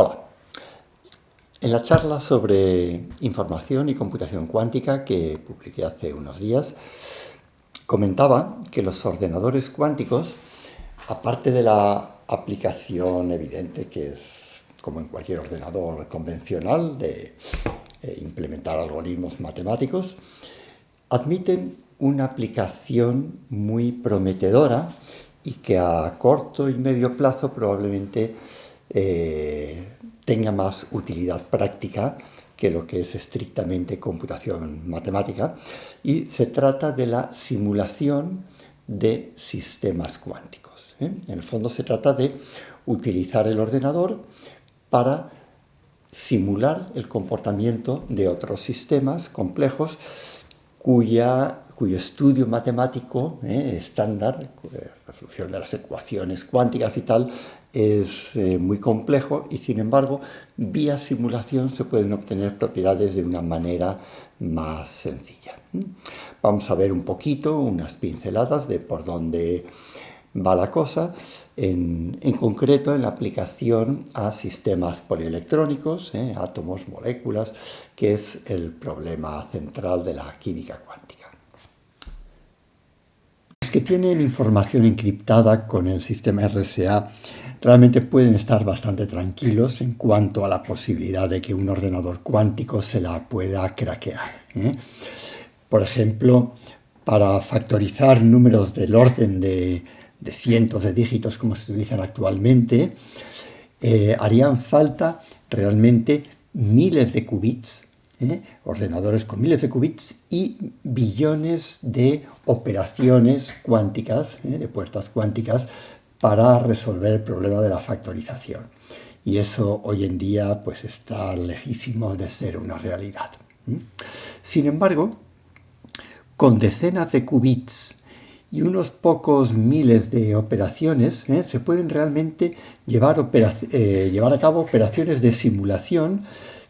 Hola. En la charla sobre información y computación cuántica que publiqué hace unos días, comentaba que los ordenadores cuánticos, aparte de la aplicación evidente que es, como en cualquier ordenador convencional, de eh, implementar algoritmos matemáticos, admiten una aplicación muy prometedora y que a corto y medio plazo probablemente eh, tenga más utilidad práctica que lo que es estrictamente computación matemática, y se trata de la simulación de sistemas cuánticos. ¿eh? En el fondo se trata de utilizar el ordenador para simular el comportamiento de otros sistemas complejos cuya cuyo estudio matemático eh, estándar, eh, resolución de las ecuaciones cuánticas y tal, es eh, muy complejo y sin embargo vía simulación se pueden obtener propiedades de una manera más sencilla. Vamos a ver un poquito, unas pinceladas de por dónde va la cosa, en, concreto en la aplicación a sistemas polielectrónicos, átomos, moléculas, que es el problema central de la química cuántica que tienen información encriptada con el sistema RSA realmente pueden estar bastante tranquilos en cuanto a la posibilidad de que un ordenador cuántico se la pueda craquear. ¿eh? Por ejemplo, para factorizar números del orden de, cientos de dígitos como se utilizan actualmente, eh, harían falta realmente miles de qubits ¿eh? ordenadores con miles de qubits y billones de operaciones cuánticas, ¿eh? de puertas cuánticas, para resolver el problema de la factorización. Y eso hoy en día pues, está lejísimo de ser una realidad. Sin embargo, con decenas de qubits y unos pocos miles de operaciones, ¿eh? se pueden realmente llevar, llevar a cabo operaciones de simulación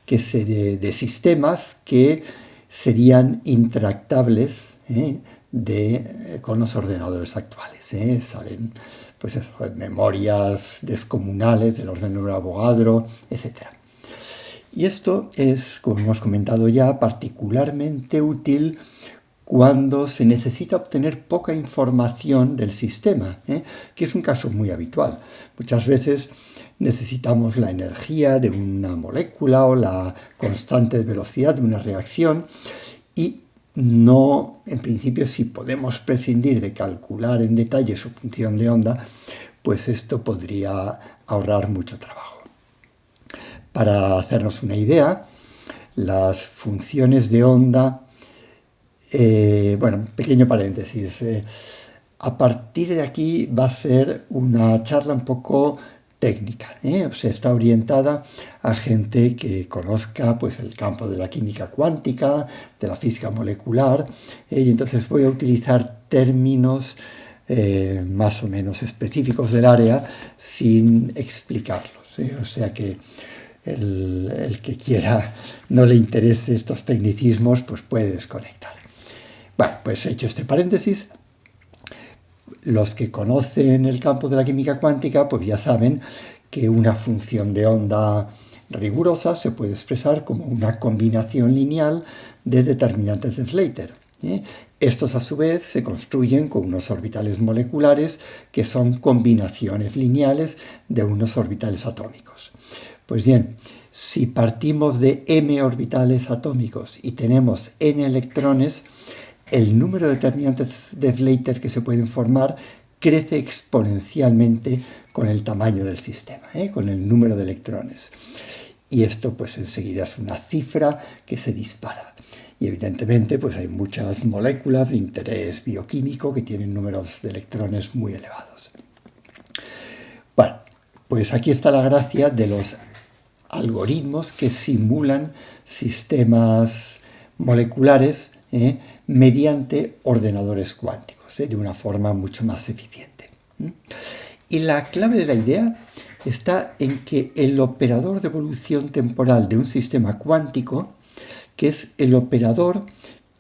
que se de, sistemas que serían intractables ¿eh? de, eh, con los ordenadores actuales. ¿eh? Salen pues memorias descomunales del orden de Avogadro, etc. Y esto es, como hemos comentado ya, particularmente útil cuando se necesita obtener poca información del sistema, que es un caso muy habitual. Muchas veces necesitamos la energía de una molécula o la constante velocidad de una reacción y no, en principio, si podemos prescindir de calcular en detalle su función de onda, pues esto podría ahorrar mucho trabajo. Para hacernos una idea, las funciones de onda, eh, bueno, pequeño paréntesis, eh, a partir de aquí va a ser una charla un poco técnica, ¿eh? o sea, está orientada a gente que conozca pues, el campo de la química cuántica, de la física molecular, ¿eh? y entonces voy a utilizar términos eh, más o menos específicos del área sin explicarlos, o sea que el, el, que quiera no le interese estos tecnicismos, pues puede desconectar. Bueno, pues hecho este paréntesis, los que conocen el campo de la química cuántica, pues ya saben que una función de onda rigurosa se puede expresar como una combinación lineal de determinantes de Slater. ¿eh? Estos a su vez se construyen con unos orbitales moleculares que son combinaciones lineales de unos orbitales atómicos. Pues bien, si partimos de m orbitales atómicos y tenemos n electrones, el número de determinantes de Slater que se pueden formar crece exponencialmente con el tamaño del sistema, ¿eh? con el número de electrones. Y esto pues enseguida es una cifra que se dispara. Y evidentemente pues hay muchas moléculas de interés bioquímico que tienen números de electrones muy elevados. Bueno, pues aquí está la gracia de los algoritmos que simulan sistemas moleculares ¿eh? Mediante ordenadores cuánticos, ¿eh? de una forma mucho más eficiente. Y la clave de la idea está en que el operador de evolución temporal de un sistema cuántico, que es el operador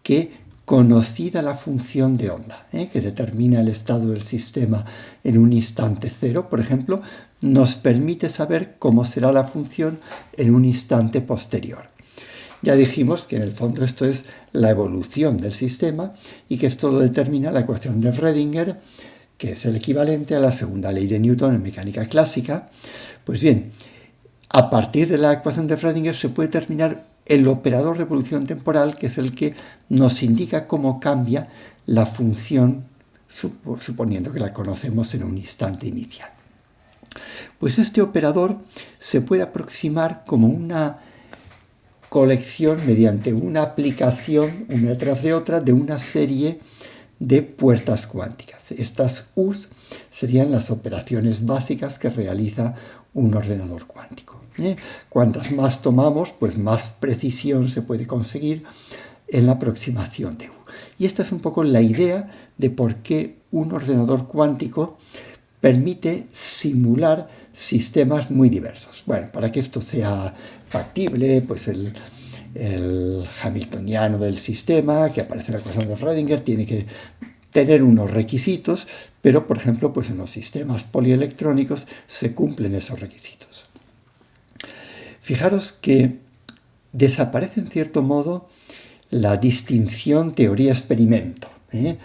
que conocida la función de onda, ¿eh? que determina el estado del sistema en un instante cero, por ejemplo, nos permite saber cómo será la función en un instante posterior. Ya dijimos que en el fondo esto es la evolución del sistema y que esto lo determina la ecuación de Schrödinger, que es el equivalente a la segunda ley de Newton en mecánica clásica. Pues bien, a partir de la ecuación de Schrödinger se puede determinar el operador de evolución temporal, que es el que nos indica cómo cambia la función, suponiendo que la conocemos en un instante inicial. Pues este operador se puede aproximar como una colección mediante una aplicación, una detrás de otra, de una serie de puertas cuánticas. Estas U's serían las operaciones básicas que realiza un ordenador cuántico. ¿eh? Cuantas más tomamos, pues más precisión se puede conseguir en la aproximación de U. Y esta es un poco la idea de por qué un ordenador cuántico permite simular sistemas muy diversos. Bueno, para que esto sea factible, pues el, hamiltoniano del sistema que aparece en la ecuación de Schrödinger tiene que tener unos requisitos, pero por ejemplo, pues en los sistemas polielectrónicos se cumplen esos requisitos. Fijaros que desaparece en cierto modo la distinción teoría-experimento, ¿eh?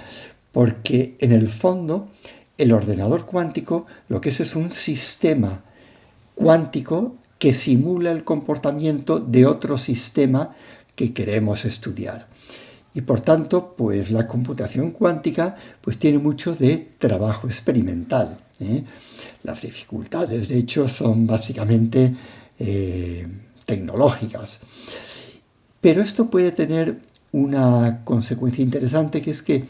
porque en el fondo el ordenador cuántico lo que es es un sistema cuántico que simula el comportamiento de otro sistema que queremos estudiar. Y por tanto, pues la computación cuántica pues tiene mucho de trabajo experimental. ¿eh? Las dificultades, de hecho, son básicamente eh, tecnológicas. Pero esto puede tener una consecuencia interesante, que es que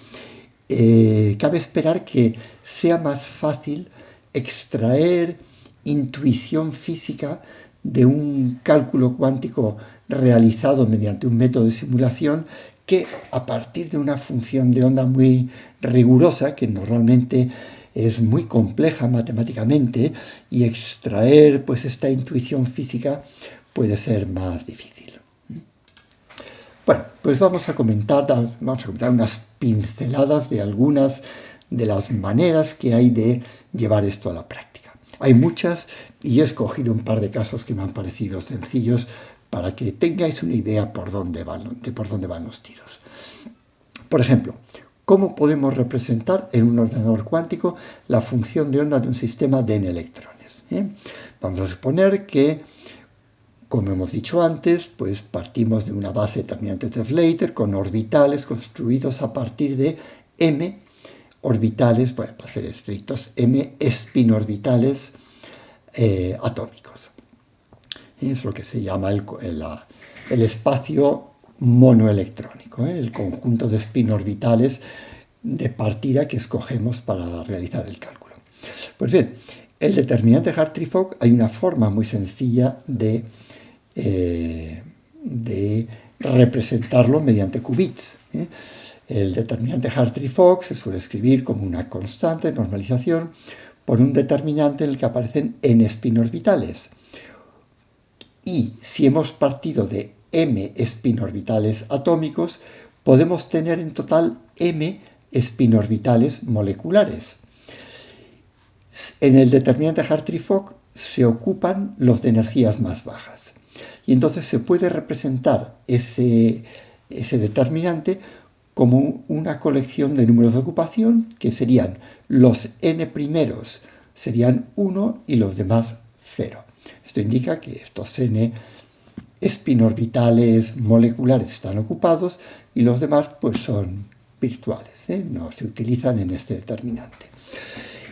eh, cabe esperar que sea más fácil extraer intuición física de un cálculo cuántico realizado mediante un método de simulación que a partir de una función de onda muy rigurosa, que normalmente es muy compleja matemáticamente, y extraer pues esta intuición física puede ser más difícil. Bueno, pues vamos a comentar, vamos a comentar unas pinceladas de algunas de las maneras que hay de llevar esto a la práctica. Hay muchas y he escogido un par de casos que me han parecido sencillos para que tengáis una idea por dónde van, de por dónde van los tiros. Por ejemplo, ¿cómo podemos representar en un ordenador cuántico la función de onda de un sistema de n electrones? ¿Eh? Vamos a suponer que como hemos dicho antes, pues partimos de una base determinante de Slater con orbitales construidos a partir de m orbitales, bueno, para ser estrictos, m espinorbitales eh, atómicos. Es lo que se llama el, espacio monoelectrónico, ¿eh? el conjunto de espinorbitales de partida que escogemos para realizar el cálculo. Pues bien, el determinante Hartree-Fock hay una forma muy sencilla de eh, de representarlo mediante qubits. ¿eh? El determinante Hartree-Fock se suele escribir como una constante de normalización por un determinante en el que aparecen n espinorbitales. Y si hemos partido de m espinorbitales atómicos, podemos tener en total m espinorbitales moleculares. En el determinante Hartree-Fock se ocupan los de energías más bajas. Y entonces se puede representar ese, ese determinante como una colección de números de ocupación, que serían los n primeros serían 1 y los demás 0. Esto indica que estos n espinorbitales moleculares están ocupados y los demás pues son virtuales, ¿eh? no se utilizan en este determinante.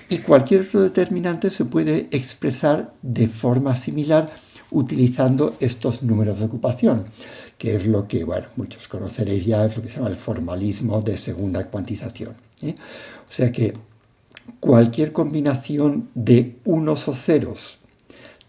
Y cualquier otro determinante se puede expresar de forma similar utilizando estos números de ocupación, que es lo que, bueno, muchos conoceréis ya, es lo que se llama el formalismo de segunda cuantización. ¿eh? O sea que cualquier combinación de unos o ceros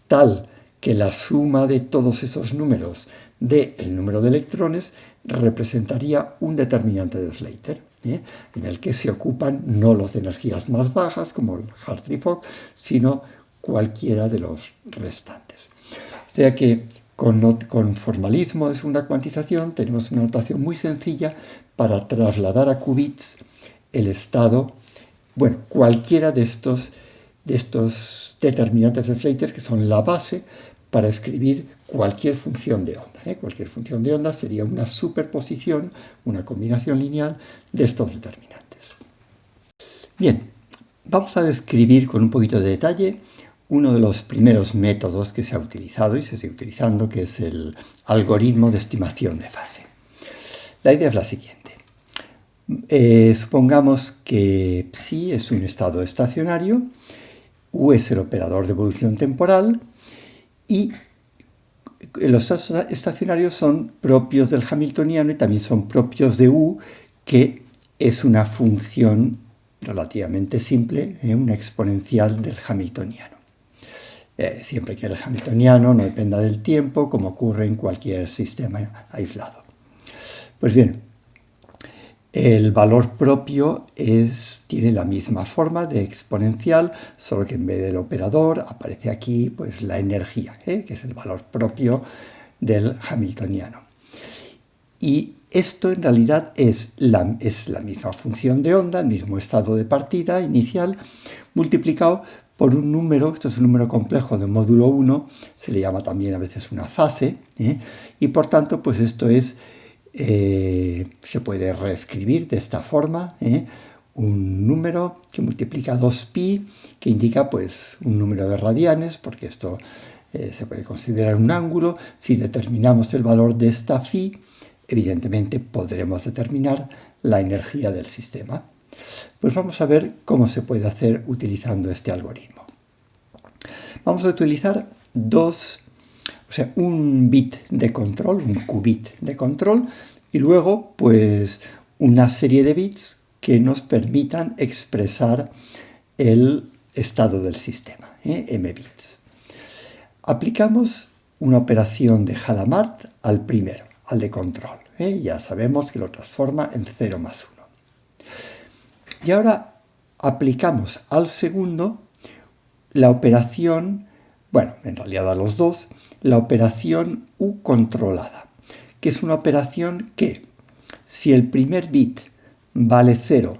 tal que la suma de todos esos números dé el número de electrones representaría un determinante de Slater, ¿eh? en el que se ocupan no los de energías más bajas, como el Hartree-Fock, sino cualquiera de los restantes. Sea que con, formalismo de segunda cuantización tenemos una notación muy sencilla para trasladar a qubits el estado, bueno, cualquiera de estos, de estos determinantes de Slater, que son la base para escribir cualquier función de onda. ¿eh? Cualquier función de onda sería una superposición, una combinación lineal de estos determinantes. Bien, vamos a describir con un poquito de detalle uno de los primeros métodos que se ha utilizado y se sigue utilizando, que es el algoritmo de estimación de fase. La idea es la siguiente. Eh, supongamos que psi es un estado estacionario, u es el operador de evolución temporal, y los estacionarios son propios del hamiltoniano y también son propios de U, que es una función relativamente simple, ¿eh? una exponencial del hamiltoniano. Eh, siempre que el hamiltoniano no dependa del tiempo, como ocurre en cualquier sistema aislado. Pues bien, el valor propio tiene la misma forma de exponencial, solo que en vez del operador aparece aquí pues, la energía, ¿eh? que es el valor propio del hamiltoniano. Y esto en realidad es la, es la misma función de onda, el mismo estado de partida inicial, multiplicado por un número, esto es un número complejo de módulo 1, se le llama también a veces una fase, ¿eh? y por tanto pues esto es eh, se puede reescribir de esta forma, ¿eh? un número que multiplica 2pi, que indica pues un número de radianes, porque esto se puede considerar un ángulo. Si determinamos el valor de esta phi, evidentemente podremos determinar la energía del sistema. Pues vamos a ver cómo se puede hacer utilizando este algoritmo. Vamos a utilizar dos o sea, un bit de control, un qubit de control, y luego pues una serie de bits que nos permitan expresar el estado del sistema, ¿eh? m bits. Aplicamos una operación de Hadamard al primero, al de control. ¿eh? Ya sabemos que lo transforma en 0 más 1. Y ahora aplicamos al segundo la operación, bueno, en realidad a los dos, la operación U controlada, que es una operación que, si el primer bit vale 0,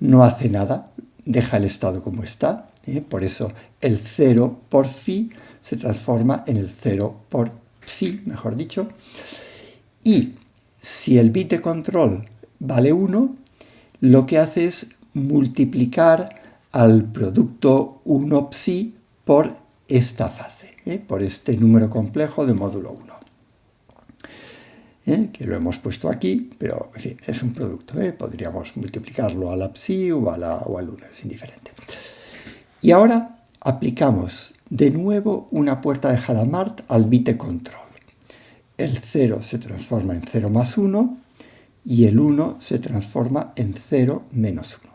no hace nada, deja el estado como está, ¿eh? por eso el 0 por phi se transforma en el 0 por psi, mejor dicho, y si el bit de control vale 1, lo que hace es multiplicar al producto 1 psi por esta fase, ¿eh? por este número complejo de módulo 1. ¿eh? Que lo hemos puesto aquí, pero es un producto. ¿eh? Podríamos multiplicarlo a la psi o, a la, o al 1, es indiferente. Y ahora aplicamos de nuevo una puerta de Hadamard al bit de control. El 0 se transforma en 0 más 1 y el 1 se transforma en 0 menos 1.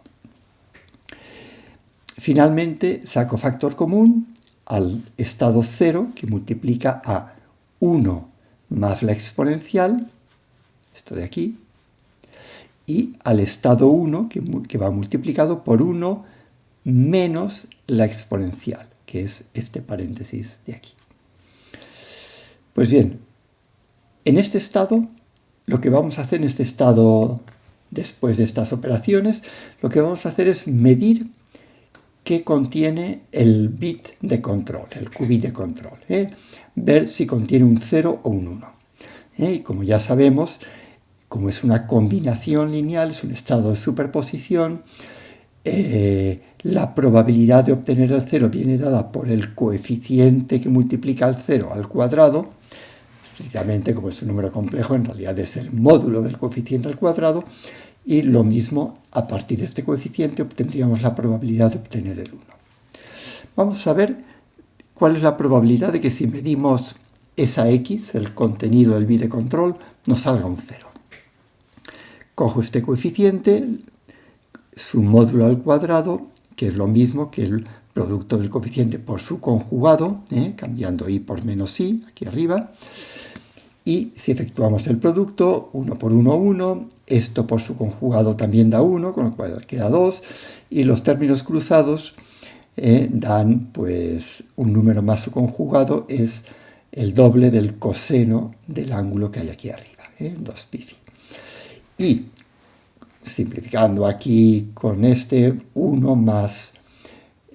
Finalmente saco factor común al estado 0, que multiplica a 1 más la exponencial, esto de aquí, y al estado 1, que, va multiplicado por 1 menos la exponencial, que es este paréntesis de aquí. Pues bien, en este estado, lo que vamos a hacer en este estado, después de estas operaciones, lo que vamos a hacer es medir que contiene el bit de control, el qubit de control. ¿eh? Ver si contiene un 0 o un 1. ¿eh? Y como ya sabemos, como es una combinación lineal, es un estado de superposición, eh, la probabilidad de obtener el 0 viene dada por el coeficiente que multiplica el 0 al cuadrado, estrictamente como es un número complejo, en realidad es el módulo del coeficiente al cuadrado, y lo mismo, a partir de este coeficiente obtendríamos la probabilidad de obtener el 1. Vamos a ver cuál es la probabilidad de que si medimos esa x, el contenido del bit control, nos salga un 0. Cojo este coeficiente, su módulo al cuadrado, que es lo mismo que el producto del coeficiente por su conjugado, ¿eh? cambiando i por menos i, aquí arriba, y si efectuamos el producto, 1 por 1, 1, esto por su conjugado también da 1, con lo cual queda 2, y los términos cruzados eh, dan pues un número más su conjugado, es el doble del coseno del ángulo que hay aquí arriba, ¿eh? 2 pi. Y simplificando aquí con este 1 más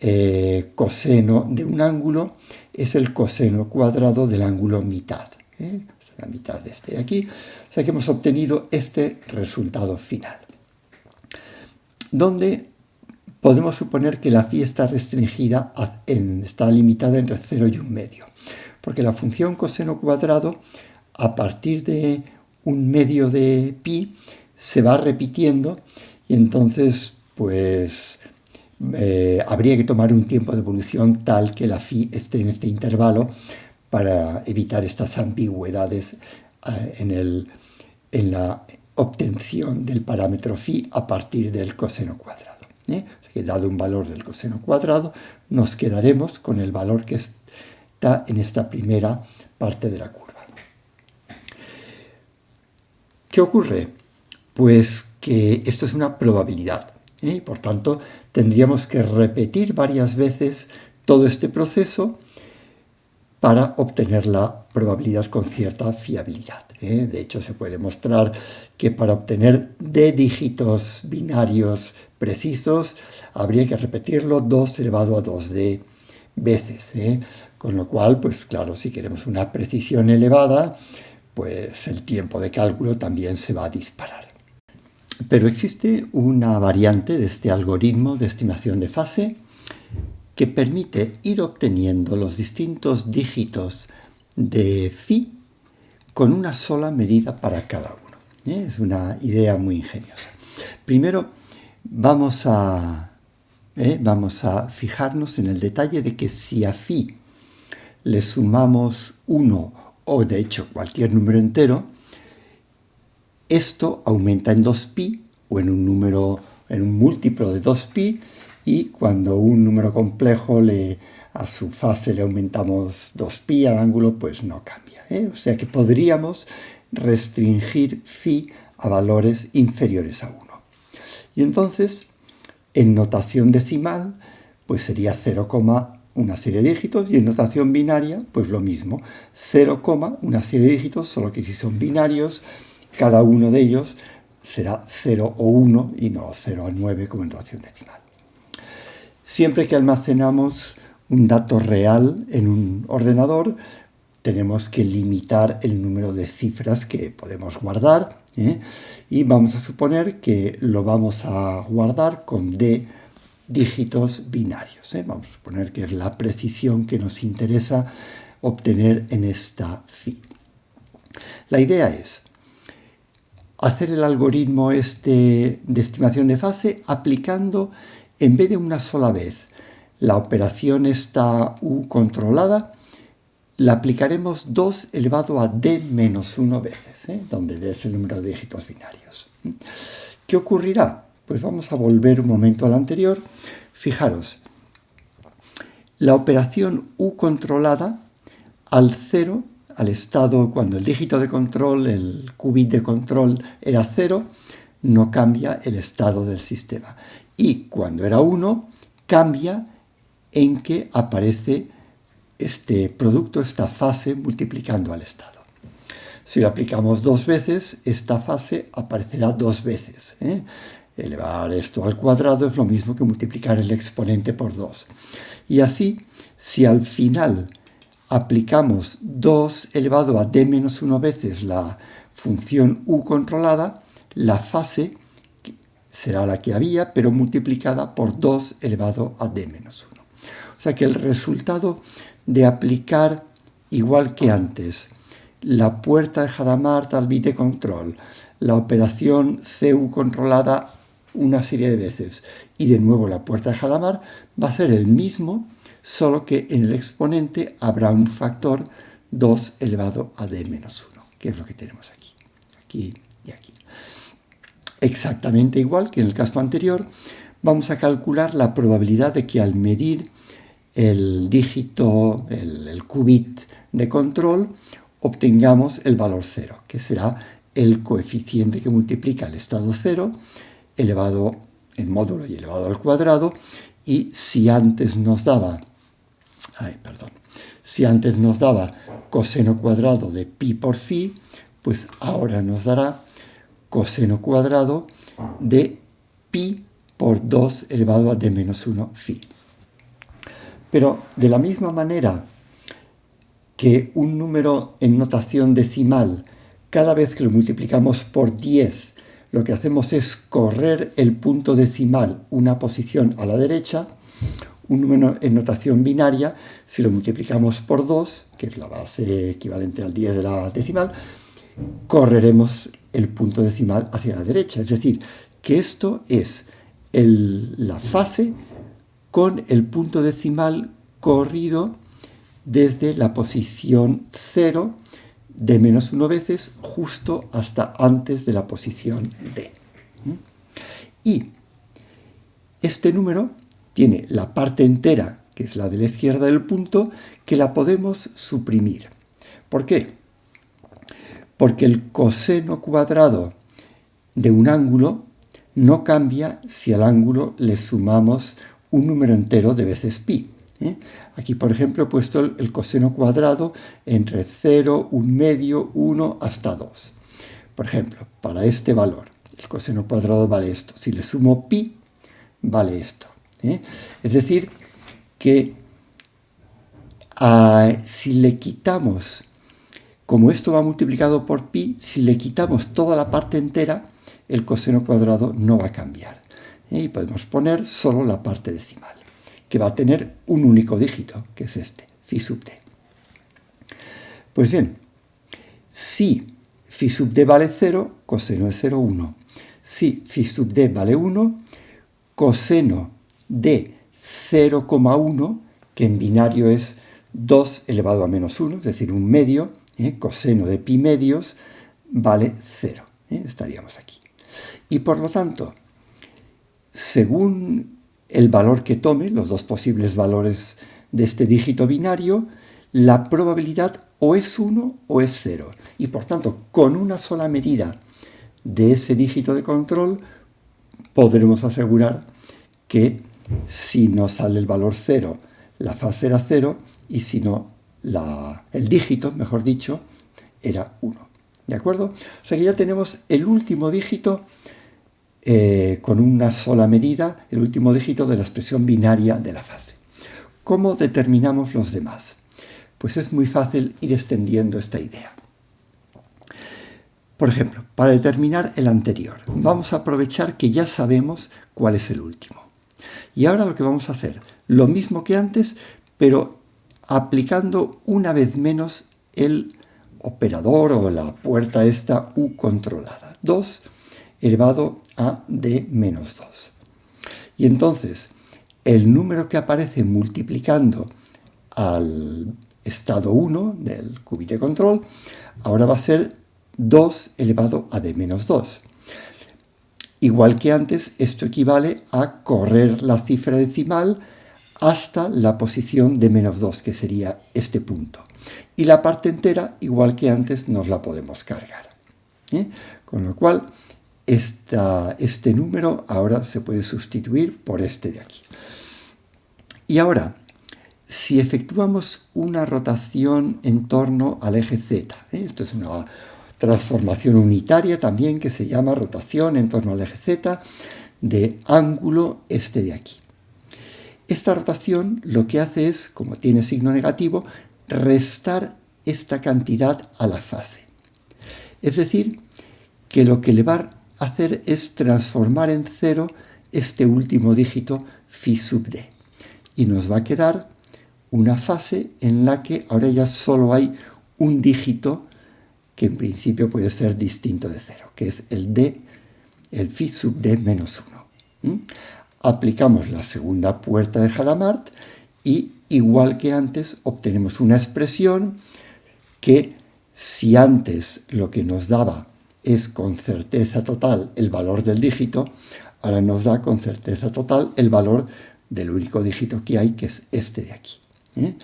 eh, coseno de un ángulo es el coseno cuadrado del ángulo mitad. ¿eh? La mitad de este de aquí. O sea que hemos obtenido este resultado final. Donde podemos suponer que la phi está restringida, está limitada entre 0 y un medio. Porque la función coseno cuadrado, a partir de un medio de pi, se va repitiendo y entonces, pues, eh, habría que tomar un tiempo de evolución tal que la phi esté en este intervalo para evitar estas ambigüedades eh, en, el, en la obtención del parámetro phi a partir del coseno cuadrado. ¿eh? dado un valor del coseno cuadrado, nos quedaremos con el valor que está en esta primera parte de la curva. ¿Qué ocurre? Pues que esto es una probabilidad. ¿Eh? y por tanto, tendríamos que repetir varias veces todo este proceso para obtener la probabilidad con cierta fiabilidad. ¿eh? De hecho, se puede mostrar que para obtener d dígitos binarios precisos habría que repetirlo 2 elevado a 2d veces. ¿eh? Con lo cual, pues claro, si queremos una precisión elevada, pues el tiempo de cálculo también se va a disparar. Pero existe una variante de este algoritmo de estimación de fase que permite ir obteniendo los distintos dígitos de phi con una sola medida para cada uno. ¿eh? Es una idea muy ingeniosa. Primero vamos a, ¿eh? vamos a fijarnos en el detalle de que si a phi le sumamos 1 o de hecho cualquier número entero, esto aumenta en 2pi o en un número en un múltiplo de 2pi y cuando un número complejo le, a su fase le aumentamos 2pi al ángulo, pues no cambia. ¿eh? O sea que podríamos restringir phi a valores inferiores a 1. Y entonces, en notación decimal, pues sería 0, una serie de dígitos, y en notación binaria, pues lo mismo, 0, una serie de dígitos, solo que si son binarios, cada uno de ellos será 0 o 1 y no 0 a 9 como en notación decimal. Siempre que almacenamos un dato real en un ordenador, tenemos que limitar el número de cifras que podemos guardar ¿eh? y vamos a suponer que lo vamos a guardar con d dígitos binarios. ¿eh? Vamos a suponer que es la precisión que nos interesa obtener en esta phi. La idea es hacer el algoritmo este de estimación de fase aplicando en vez de una sola vez la operación está u controlada, la aplicaremos 2 elevado a d menos 1 veces, ¿eh? donde d es el número de dígitos binarios. ¿Qué ocurrirá? Pues vamos a volver un momento al anterior. Fijaros, la operación u controlada al 0, al estado cuando el dígito de control, el qubit de control era 0, no cambia el estado del sistema y cuando era 1 cambia en que aparece este producto, esta fase, multiplicando al estado. Si lo aplicamos dos veces, esta fase aparecerá dos veces. ¿eh? Elevar esto al cuadrado es lo mismo que multiplicar el exponente por 2. Y así, si al final aplicamos 2 elevado a d menos 1 veces la función u controlada, la fase será la que había, pero multiplicada por 2 elevado a d menos 1. O sea que el resultado de aplicar, igual que antes, la puerta de Hadamard al bit de control, la operación CU controlada una serie de veces y de nuevo la puerta de Hadamard, va a ser el mismo, solo que en el exponente habrá un factor 2 elevado a d menos 1, que es lo que tenemos aquí, aquí y aquí. Exactamente igual que en el caso anterior, vamos a calcular la probabilidad de que al medir el dígito, el, qubit de control, obtengamos el valor 0, que será el coeficiente que multiplica el estado 0 elevado en módulo y elevado al cuadrado, y si antes nos daba, ay, perdón, si antes nos daba coseno cuadrado de pi por phi, pues ahora nos dará coseno cuadrado de pi por 2 elevado a d menos 1 phi. Pero de la misma manera que un número en notación decimal, cada vez que lo multiplicamos por 10, lo que hacemos es correr el punto decimal una posición a la derecha, un número en notación binaria, si lo multiplicamos por 2, que es la base equivalente al 10 de la decimal, correremos el punto decimal hacia la derecha. Es decir, que esto es la fase con el punto decimal corrido desde la posición 0 de menos 1 veces justo hasta antes de la posición D. Y este número tiene la parte entera, que es la de la izquierda del punto, que la podemos suprimir. ¿Por qué? Porque el coseno cuadrado de un ángulo no cambia si al ángulo le sumamos un número entero de veces pi. ¿Eh? Aquí, por ejemplo, he puesto el, coseno cuadrado entre 0, 1 medio, 1 hasta 2. Por ejemplo, para este valor, el coseno cuadrado vale esto. Si le sumo pi, vale esto. ¿eh? Es decir, que ah, si le quitamos, como esto va multiplicado por pi, si le quitamos toda la parte entera, el coseno cuadrado no va a cambiar. ¿eh? Y podemos poner solo la parte decimal que va a tener un único dígito, que es este, phi sub d. Pues bien, si phi sub d vale 0, coseno de 0, 1. Si phi sub d vale 1, coseno de 0,1, que en binario es 2 elevado a menos 1, es decir, un medio, ¿eh? coseno de pi medios, vale 0. ¿eh? Estaríamos aquí. Y por lo tanto, según el valor que tome, los dos posibles valores de este dígito binario, la probabilidad o es 1 o es 0. Y por tanto, con una sola medida de ese dígito de control, podremos asegurar que si no sale el valor 0, la fase era 0, y si no, el dígito, mejor dicho, era 1. ¿De acuerdo? O sea que ya tenemos el último dígito eh, con una sola medida el último dígito de la expresión binaria de la fase. ¿Cómo determinamos los demás? Pues es muy fácil ir extendiendo esta idea. Por ejemplo, para determinar el anterior, vamos a aprovechar que ya sabemos cuál es el último. Y ahora lo que vamos a hacer, lo mismo que antes, pero aplicando una vez menos el operador o la puerta esta U controlada. 2 elevado a d menos 2. Y entonces, el número que aparece multiplicando al estado 1 del qubit de control, ahora va a ser 2 elevado a d menos 2. Igual que antes, esto equivale a correr la cifra decimal hasta la posición de menos 2, que sería este punto. Y la parte entera, igual que antes, nos la podemos cargar. ¿eh? Con lo cual, este número ahora se puede sustituir por este de aquí. Y ahora, si efectuamos una rotación en torno al eje Z, ¿eh? esto es una transformación unitaria también que se llama rotación en torno al eje Z de ángulo este de aquí. Esta rotación lo que hace es, como tiene signo negativo, restar esta cantidad a la fase. Es decir, que lo que le va hacer es transformar en cero este último dígito phi sub d. Y nos va a quedar una fase en la que ahora ya solo hay un dígito que en principio puede ser distinto de cero, que es el d, el phi sub d menos 1. Aplicamos la segunda puerta de Hadamard y igual que antes obtenemos una expresión que si antes lo que nos daba es con certeza total el valor del dígito, ahora nos da con certeza total el valor del único dígito que hay, que es este de aquí. ¿eh?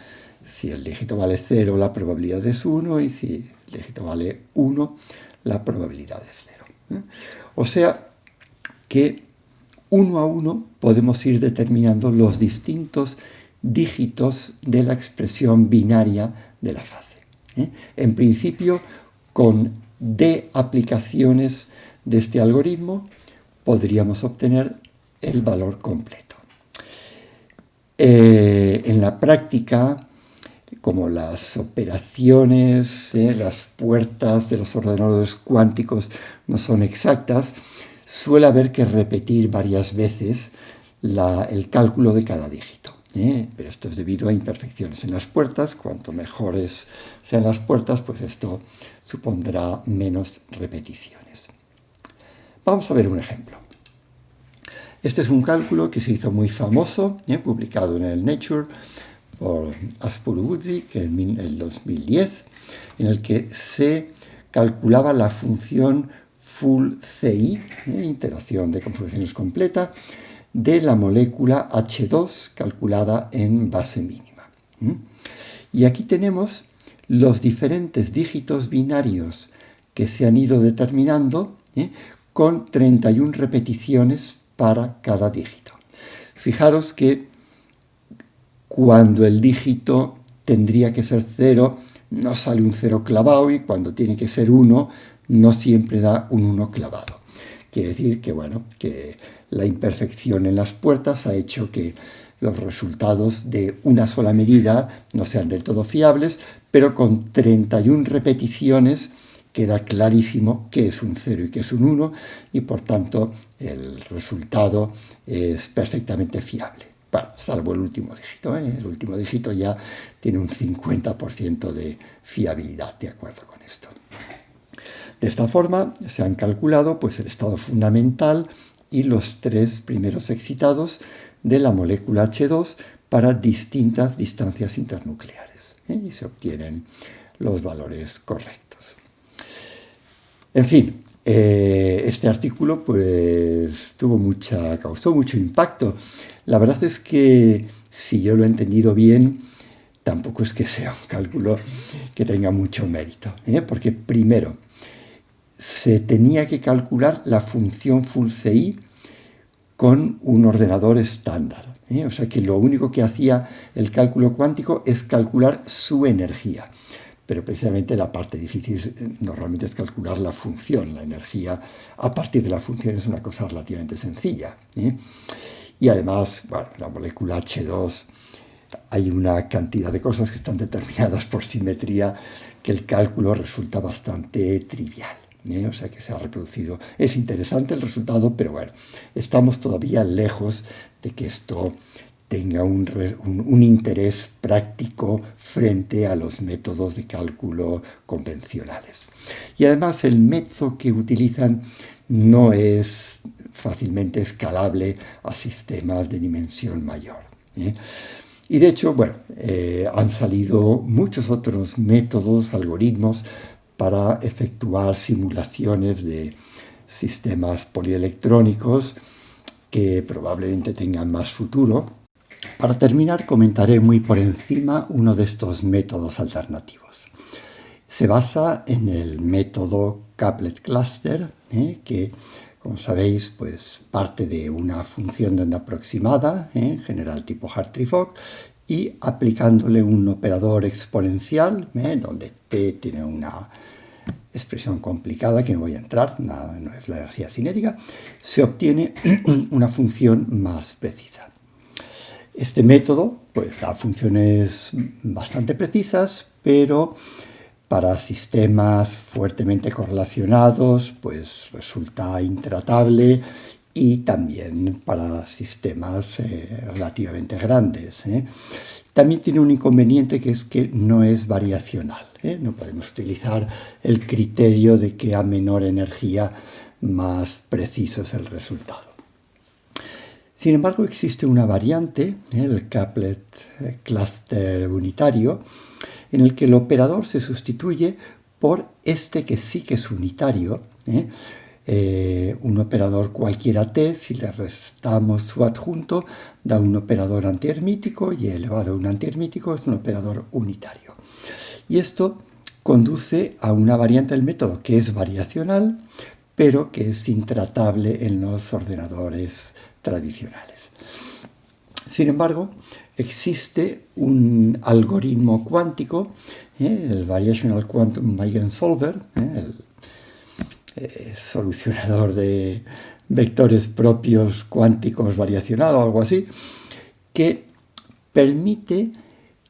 Si el dígito vale 0, la probabilidad es 1, y si el dígito vale 1, la probabilidad es 0. ¿eh? O sea que uno a uno podemos ir determinando los distintos dígitos de la expresión binaria de la fase. ¿eh? En principio, con de aplicaciones de este algoritmo, podríamos obtener el valor completo. Eh, en la práctica, como las operaciones, eh, las puertas de los ordenadores cuánticos no son exactas, suele haber que repetir varias veces el cálculo de cada dígito. ¿Eh? Pero esto es debido a imperfecciones en las puertas. Cuanto mejores sean las puertas, pues esto supondrá menos repeticiones. Vamos a ver un ejemplo. Este es un cálculo que se hizo muy famoso, ¿eh? publicado en el Nature por que en el 2010, en el que se calculaba la función full CI, ¿eh? interacción de conformaciones completa, de la molécula H2 calculada en base mínima. Y aquí tenemos los diferentes dígitos binarios que se han ido determinando ¿eh? con 31 repeticiones para cada dígito. Fijaros que cuando el dígito tendría que ser 0, no sale un 0 clavado y cuando tiene que ser 1, no siempre da un 1 clavado. Quiere decir que, bueno, que la imperfección en las puertas ha hecho que los resultados de una sola medida no sean del todo fiables, pero con 31 repeticiones queda clarísimo qué es un 0 y qué es un 1 y por tanto el resultado es perfectamente fiable. Bueno, salvo el último dígito, ¿eh? el último dígito ya tiene un 50% de fiabilidad, de acuerdo con esto. De esta forma se han calculado pues, el estado fundamental y los tres primeros excitados de la molécula H2 para distintas distancias internucleares ¿eh? y se obtienen los valores correctos. En fin, eh, este artículo pues, tuvo mucha, causó mucho impacto. La verdad es que si yo lo he entendido bien, tampoco es que sea un cálculo que tenga mucho mérito, ¿eh? porque primero, se tenía que calcular la función full CI con un ordenador estándar. ¿eh? O sea que lo único que hacía el cálculo cuántico es calcular su energía. Pero precisamente la parte difícil normalmente es calcular la función. La energía a partir de la función es una cosa relativamente sencilla. ¿eh? Y además, bueno, la molécula H2, hay una cantidad de cosas que están determinadas por simetría que el cálculo resulta bastante trivial. ¿Eh? o sea que se ha reproducido. Es interesante el resultado, pero bueno, estamos todavía lejos de que esto tenga un, un, interés práctico frente a los métodos de cálculo convencionales. Y además el método que utilizan no es fácilmente escalable a sistemas de dimensión mayor. ¿eh? Y de hecho, bueno, eh, han salido muchos otros métodos, algoritmos, para efectuar simulaciones de sistemas polielectrónicos que probablemente tengan más futuro. Para terminar, comentaré muy por encima uno de estos métodos alternativos. Se basa en el método Couplet Cluster, ¿eh? que, como sabéis, pues parte de una función de onda aproximada, ¿eh? en general tipo Hartree-Fock, y aplicándole un operador exponencial, ¿eh? donde t tiene una expresión complicada que no voy a entrar, nada, no es la energía cinética, se obtiene una función más precisa. Este método pues, da funciones bastante precisas, pero para sistemas fuertemente correlacionados pues resulta intratable y también para sistemas eh, relativamente grandes. ¿eh? También tiene un inconveniente que es que no es variacional. ¿eh? No podemos utilizar el criterio de que a menor energía más preciso es el resultado. Sin embargo, existe una variante, el Caplet Cluster unitario, en el que el operador se sustituye por este que sí que es unitario, eh, un operador cualquiera t, si le restamos su adjunto, da un operador antihermítico y elevado a un antihermítico es un operador unitario. Y esto conduce a una variante del método que es variacional, pero que es intratable en los ordenadores tradicionales. Sin embargo, existe un algoritmo cuántico, ¿eh? el Variational Quantum Eigensolver, ¿eh? el eh, solucionador de, vectores propios cuánticos variacional o algo así, que permite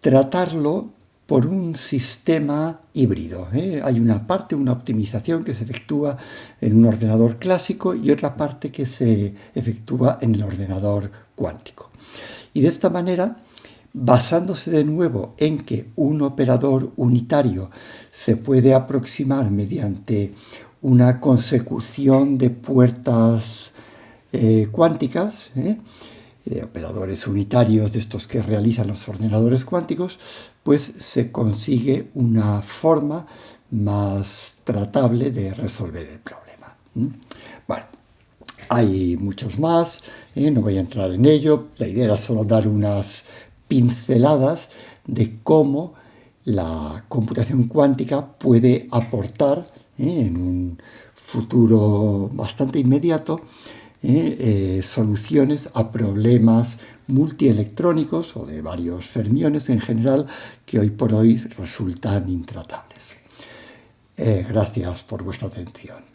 tratarlo por un sistema híbrido. ¿eh? Hay una parte, una optimización que se efectúa en un ordenador clásico y otra parte que se efectúa en el ordenador cuántico. Y de esta manera, basándose de nuevo en que un operador unitario se puede aproximar mediante una consecución de puertas eh, cuánticas, ¿eh? operadores unitarios de estos que realizan los ordenadores cuánticos, pues se consigue una forma más tratable de resolver el problema. Bueno, hay muchos más, ¿eh? no voy a entrar en ello, la idea era solo dar unas pinceladas de cómo la computación cuántica puede aportar ¿eh? en un futuro bastante inmediato ¿eh? soluciones a problemas multielectrónicos o de varios fermiones en general que hoy por hoy resultan intratables. Eh, gracias por vuestra atención.